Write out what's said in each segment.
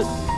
this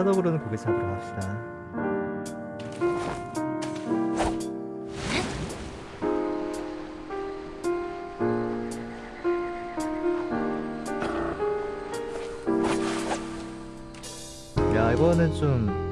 쳐다보는 고개 잡으러 갑시다. 야, 이거는 좀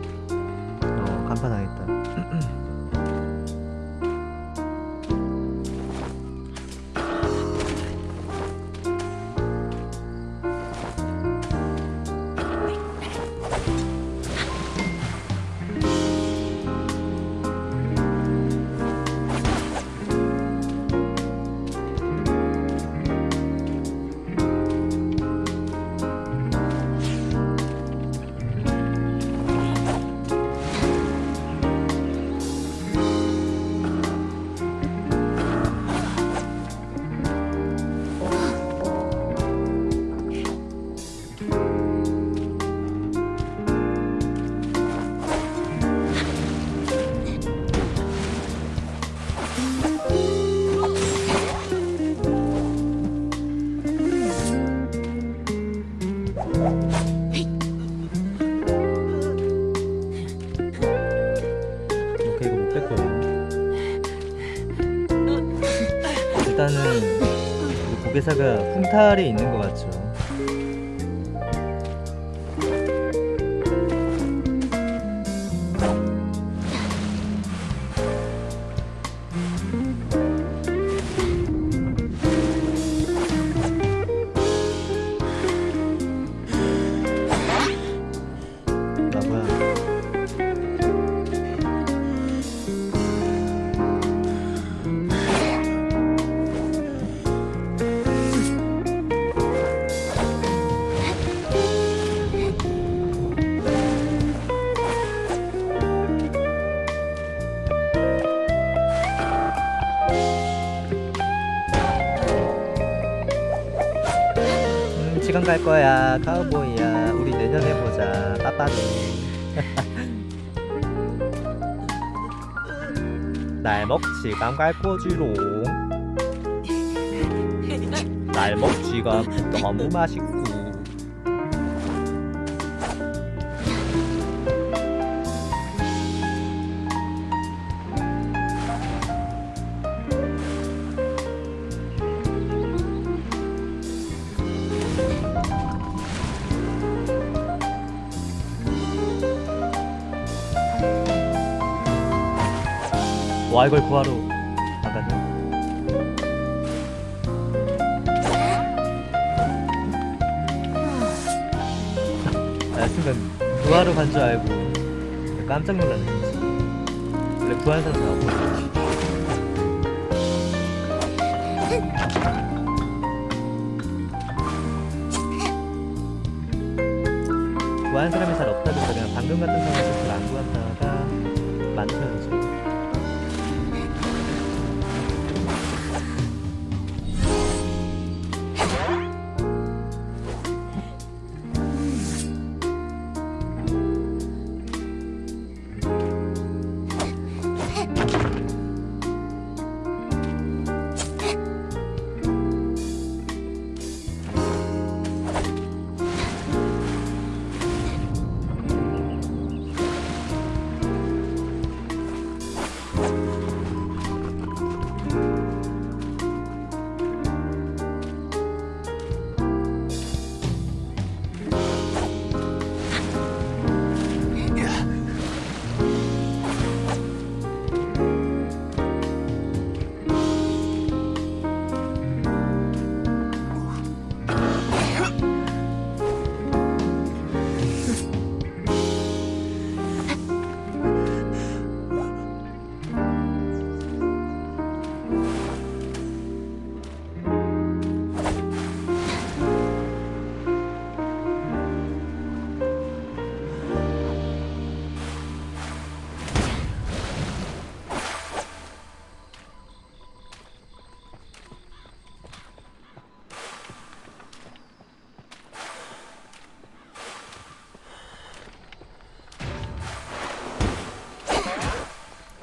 일단은 이 고개사가 풍탈에 있는 것 같죠 시간 갈 거야. 카우보이야. 우리 내년에 보자. 빠빠이 날먹 시간 갈 거지롱. 날 먹 지가 너무 맛있고 와 이걸 구하러 나가네 나 순간 구하러 간 줄 알고 깜짝 놀랐네. 원래 구하는 사람 다 없거든 구하는 사람이 잘 없다 보니까 그냥 방금 같은 상황에서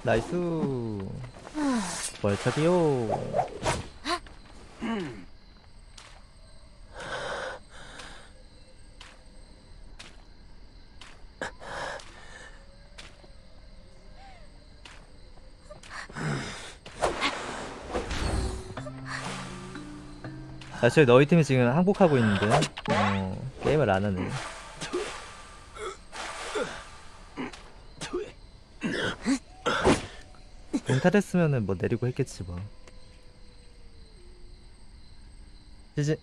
나이스. 월척이요. 사실 너희 팀이 지금 항복하고 있는데 어, 게임을 안 하네 몽타됐으면은 뭐 내리고 했겠지 뭐. 이제